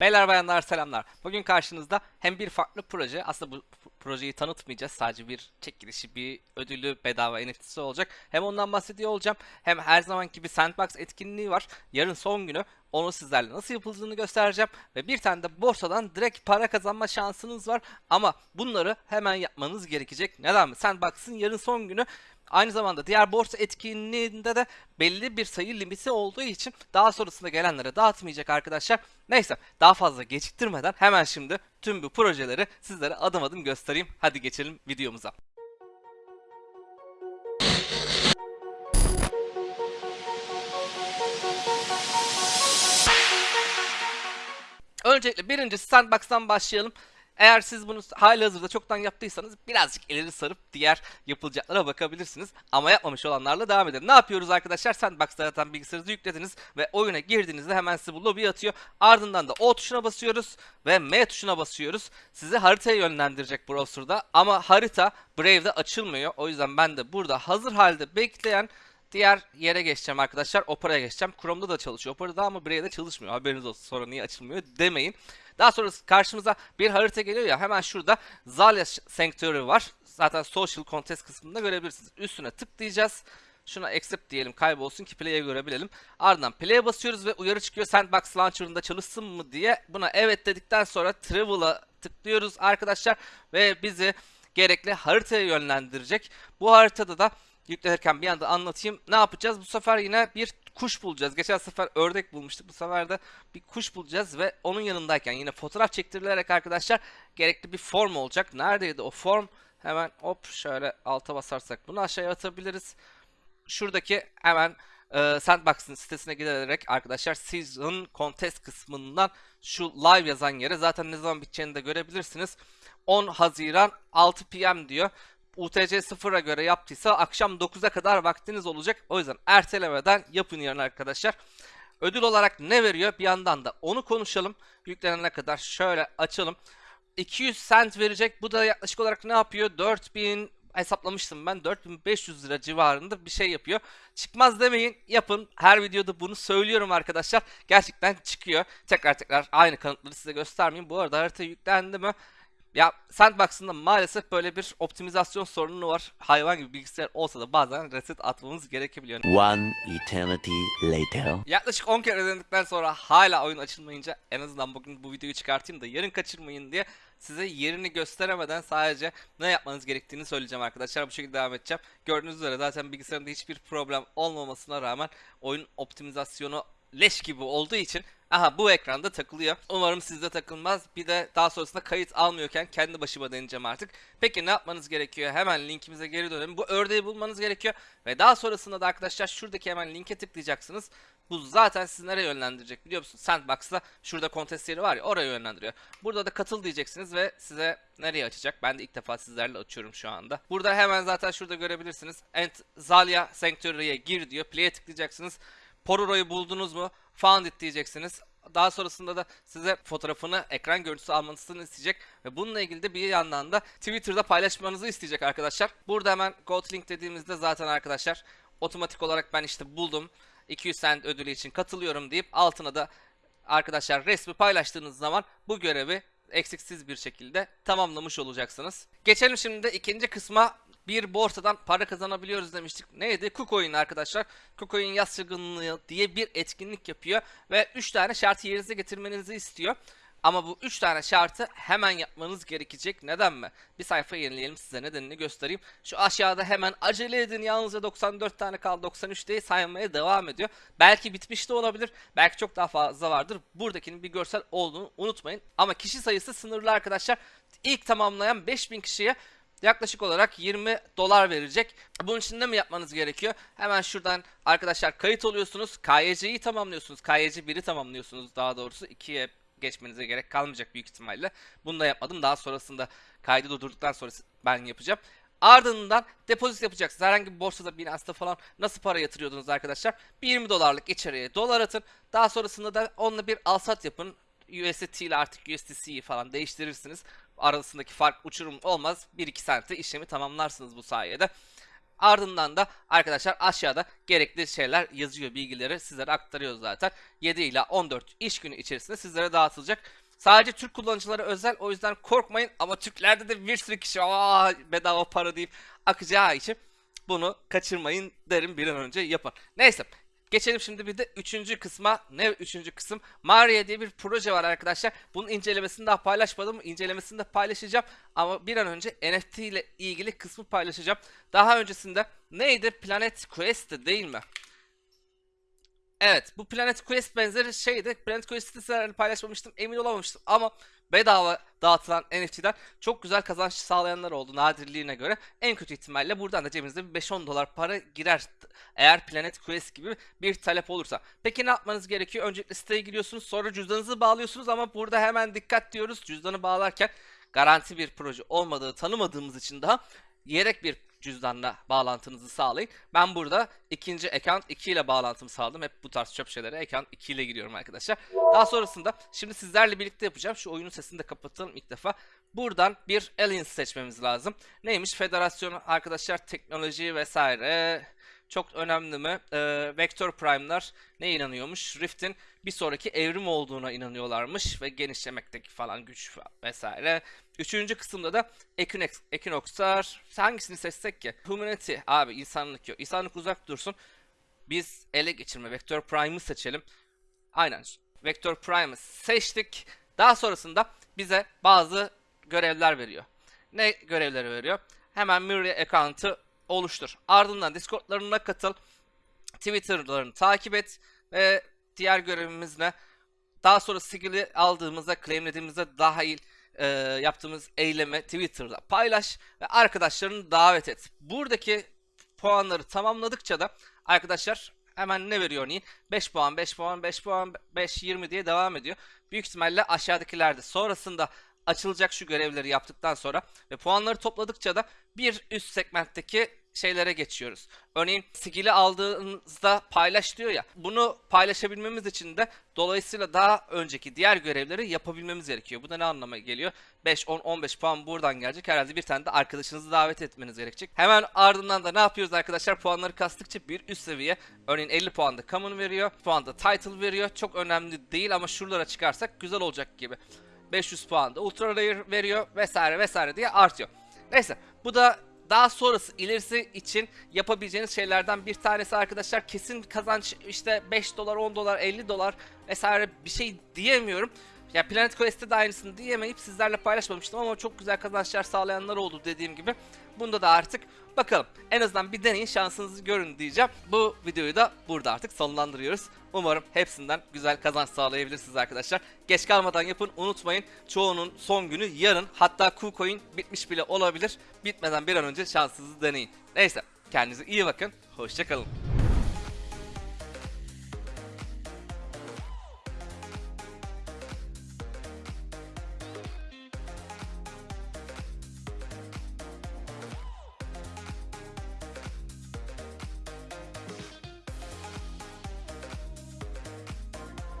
Beyler bayanlar selamlar. Bugün karşınızda hem bir farklı proje, aslında bu projeyi tanıtmayacağız. Sadece bir çekilişi, bir ödülü, bedava NFT'si olacak. Hem ondan bahsediyor olacağım. Hem her zamanki bir Sandbox etkinliği var. Yarın son günü. Onu sizlerle nasıl yapıldığını göstereceğim. Ve bir tane de borsadan direkt para kazanma şansınız var. Ama bunları hemen yapmanız gerekecek. Neden mi? Sandbox'ın yarın son günü. Aynı zamanda diğer borsa etkinliğinde de belli bir sayı limiti olduğu için daha sonrasında gelenlere dağıtmayacak arkadaşlar. Neyse daha fazla geciktirmeden hemen şimdi tüm bu projeleri sizlere adım adım göstereyim. Hadi geçelim videomuza. Öncelikle birincisi Sandbox'tan başlayalım. Eğer siz bunu halihazırda çoktan yaptıysanız birazcık ileri sarıp diğer yapılacaklara bakabilirsiniz. Ama yapmamış olanlarla devam edelim. Ne yapıyoruz arkadaşlar? Sandbox'ta zaten bilgisayarınızı yüklediniz ve oyuna girdiğinizde hemen size bu lobi atıyor. Ardından da O tuşuna basıyoruz ve M tuşuna basıyoruz. Sizi haritaya yönlendirecek browser'da ama harita Brave'de açılmıyor. O yüzden ben de burada hazır halde bekleyen Diğer yere geçeceğim arkadaşlar. Opera'ya geçeceğim. Chrome'da da çalışıyor. Opera'da ama Brave'de çalışmıyor. Haberiniz olsun. Sonra niye açılmıyor demeyin. Daha sonra karşımıza bir harita geliyor ya. Hemen şurada Zalia Sanctuary var. Zaten Social Contest kısmında görebilirsiniz. Üstüne tıklayacağız. Şuna accept diyelim kaybolsun ki play'e görebilelim. Ardından play'e basıyoruz ve uyarı çıkıyor Sandbox Launcher'ında çalışsın mı diye. Buna evet dedikten sonra Travel'a tıklıyoruz arkadaşlar. Ve bizi gerekli haritaya yönlendirecek. Bu haritada da yüklenirken bir anda anlatayım. Ne yapacağız? Bu sefer yine bir kuş bulacağız. Geçen sefer ördek bulmuştuk. Bu sefer de bir kuş bulacağız ve onun yanındayken yine fotoğraf çektirilerek arkadaşlar gerekli bir form olacak. Neredeydi o form? Hemen hop şöyle alta basarsak bunu aşağıya atabiliriz. Şuradaki hemen e, Sandbox'ın sitesine giderek arkadaşlar Season Contest kısmından şu live yazan yere zaten ne zaman biteceğini de görebilirsiniz. 10 Haziran 6 PM diyor. UTC 0'a göre yaptıysa akşam 9'a kadar vaktiniz olacak. O yüzden ertelemeden yapın yarın arkadaşlar. Ödül olarak ne veriyor? Bir yandan da onu konuşalım. Yüklenene kadar şöyle açalım. 200 cent verecek. Bu da yaklaşık olarak ne yapıyor? 4000 hesaplamıştım ben. 4500 lira civarında bir şey yapıyor. Çıkmaz demeyin. Yapın. Her videoda bunu söylüyorum arkadaşlar. Gerçekten çıkıyor. Tekrar tekrar aynı kanıtları size göstermeyeyim. Bu arada harita yüklendi mi? Ya Sandbox'ın da maalesef böyle bir optimizasyon sorunu var. Hayvan gibi bilgisayar olsa da bazen reset atmamız gerekebiliyor. One eternity later. Yaklaşık 10 kere denedikten sonra hala oyun açılmayınca en azından bugün bu videoyu çıkartayım da yarın kaçırmayın diye size yerini gösteremeden sadece ne yapmanız gerektiğini söyleyeceğim arkadaşlar. Bu şekilde devam edeceğim. Gördüğünüz üzere zaten bilgisayarımda hiçbir problem olmamasına rağmen oyun optimizasyonu leş gibi olduğu için aha bu ekranda takılıyor. Umarım sizde takılmaz. Bir de daha sonrasında kayıt almıyorken kendi başıma deneyeceğim artık. Peki ne yapmanız gerekiyor? Hemen linkimize geri dönelim. Bu ördeği bulmanız gerekiyor. Ve daha sonrasında da arkadaşlar şuradaki hemen linke tıklayacaksınız. Bu zaten sizi nereye yönlendirecek biliyor musunuz? Sandbox'ta şurada contest yeri var ya oraya yönlendiriyor. Burada da katıl diyeceksiniz ve size nereye açacak? Ben de ilk defa sizlerle açıyorum şu anda. Burada hemen zaten şurada görebilirsiniz. Ent Zalia Sanctuary'e gir diyor. Play'e tıklayacaksınız. Pororo'yu buldunuz mu? Found it diyeceksiniz. Daha sonrasında da size fotoğrafını, ekran görüntüsü almanızı isteyecek. Ve bununla ilgili de bir yandan da Twitter'da paylaşmanızı isteyecek arkadaşlar. Burada hemen go to link dediğimizde zaten arkadaşlar otomatik olarak ben işte buldum. 200 cent ödülü için katılıyorum deyip altına da arkadaşlar resmi paylaştığınız zaman bu görevi eksiksiz bir şekilde tamamlamış olacaksınız. Geçelim şimdi de ikinci kısma bir borsadan para kazanabiliyoruz demiştik. Neydi? KuCoin arkadaşlar. KuCoin yaz çılgınlığı diye bir etkinlik yapıyor ve 3 tane şartı yerinize getirmenizi istiyor. Ama bu 3 tane şartı hemen yapmanız gerekecek. Neden mi? Bir sayfa yenileyelim size nedenini göstereyim. Şu aşağıda hemen acele edin yalnızca 94 tane kaldı 93 diye saymaya devam ediyor. Belki bitmiş de olabilir. Belki çok daha fazla vardır. Buradakinin bir görsel olduğunu unutmayın. Ama kişi sayısı sınırlı arkadaşlar. İlk tamamlayan 5000 kişiye yaklaşık olarak 20 dolar verecek. Bunun için de mi yapmanız gerekiyor? Hemen şuradan arkadaşlar kayıt oluyorsunuz. KYC'yi tamamlıyorsunuz. KYC 1'i tamamlıyorsunuz daha doğrusu. 2'ye geçmenize gerek kalmayacak büyük ihtimalle. Bunu da yapmadım. Daha sonrasında kaydı durdurduktan sonra ben yapacağım. Ardından depozit yapacaksınız. Herhangi bir borsada, Binance'da falan nasıl para yatırıyordunuz arkadaşlar? Bir 20 dolarlık içeriye dolar atın. Daha sonrasında da onunla bir alsat yapın. USDT ile artık USDC'yi falan değiştirirsiniz. Arasındaki fark uçurum olmaz. 1-2 sente işlemi tamamlarsınız bu sayede. Ardından da arkadaşlar aşağıda gerekli şeyler yazıyor, bilgileri sizlere aktarıyoruz zaten. 7 ila 14 iş günü içerisinde sizlere dağıtılacak. Sadece Türk kullanıcılara özel o yüzden korkmayın ama Türklerde de bir sürü kişi Aa, bedava para deyip akacağı için bunu kaçırmayın derim bir an önce yapın. Neyse geçelim şimdi bir de üçüncü kısma. Ne üçüncü kısım? Maria diye bir proje var arkadaşlar. Bunun incelemesini daha paylaşmadım. İncelemesini de paylaşacağım. Ama bir an önce NFT ile ilgili kısmı paylaşacağım. Daha öncesinde neydi? Planet Quest'ti değil mi? Evet bu Planet Quest benzeri şeydi. Planet Quest'i sizlerle paylaşmamıştım emin olamamıştım ama bedava dağıtılan NFT'den çok güzel kazanç sağlayanlar oldu nadirliğine göre. En kötü ihtimalle buradan da cebinize bir 5-10 dolar para girer eğer Planet Quest gibi bir talep olursa. Peki ne yapmanız gerekiyor? Öncelikle siteye giriyorsunuz sonra cüzdanınızı bağlıyorsunuz ama burada hemen dikkat diyoruz. Cüzdanı bağlarken garanti bir proje olmadığı tanımadığımız için daha yedek bir cüzdanla bağlantınızı sağlayın. Ben burada ikinci account 2 ile bağlantımı sağladım. Hep bu tarz çöp şeylere account 2 ile giriyorum arkadaşlar. Daha sonrasında şimdi sizlerle birlikte yapacağım. Şu oyunun sesini de kapatalım ilk defa. Buradan bir alliance seçmemiz lazım. Neymiş? Federasyon arkadaşlar teknoloji vesaire. Çok önemli mi? Ee, Vector Prime'lar ne inanıyormuş? Rift'in bir sonraki evrim olduğuna inanıyorlarmış ve genişlemekteki falan güç vesaire. Üçüncü kısımda da Equinox, Equinox'lar hangisini seçsek ki? Humanity abi insanlık yok. İnsanlık uzak dursun. Biz ele geçirme Vector Prime'ı seçelim. Aynen. Vector Prime'ı seçtik. Daha sonrasında bize bazı görevler veriyor. Ne görevleri veriyor? Hemen Mirror account'ı oluştur. Ardından Discord'larına katıl. Twitter'larını takip et ve diğer görevimiz ne? Daha sonra skill'i aldığımızda, claimlediğimizde dahil e, yaptığımız eylemi Twitter'da paylaş ve arkadaşlarını davet et. Buradaki puanları tamamladıkça da arkadaşlar hemen ne veriyor örneğin? 5 puan, 5 puan, 5 puan, 5, 20 diye devam ediyor. Büyük ihtimalle aşağıdakilerde sonrasında açılacak şu görevleri yaptıktan sonra ve puanları topladıkça da bir üst segmentteki şeylere geçiyoruz. Örneğin skill'i aldığınızda paylaş diyor ya. Bunu paylaşabilmemiz için de dolayısıyla daha önceki diğer görevleri yapabilmemiz gerekiyor. Bu da ne anlama geliyor? 5, 10, 15 puan buradan gelecek. Herhalde bir tane de arkadaşınızı davet etmeniz gerekecek. Hemen ardından da ne yapıyoruz arkadaşlar? Puanları kastıkça bir üst seviye. Örneğin 50 puanda common veriyor. Puanda title veriyor. Çok önemli değil ama şuralara çıkarsak güzel olacak gibi. 500 puan da ultra rare veriyor vesaire vesaire diye artıyor. Neyse bu da daha sonrası ilerisi için yapabileceğiniz şeylerden bir tanesi arkadaşlar kesin kazanç işte 5 dolar 10 dolar 50 dolar vesaire bir şey diyemiyorum. Ya Planet Quest'te de aynısını diyemeyip sizlerle paylaşmamıştım ama çok güzel kazançlar sağlayanlar oldu dediğim gibi. Bunda da artık bakalım en azından bir deneyin şansınızı görün diyeceğim. Bu videoyu da burada artık sonlandırıyoruz. Umarım hepsinden güzel kazanç sağlayabilirsiniz arkadaşlar. Geç kalmadan yapın unutmayın. Çoğunun son günü yarın hatta KuCoin bitmiş bile olabilir. Bitmeden bir an önce şansınızı deneyin. Neyse kendinize iyi bakın. Hoşçakalın.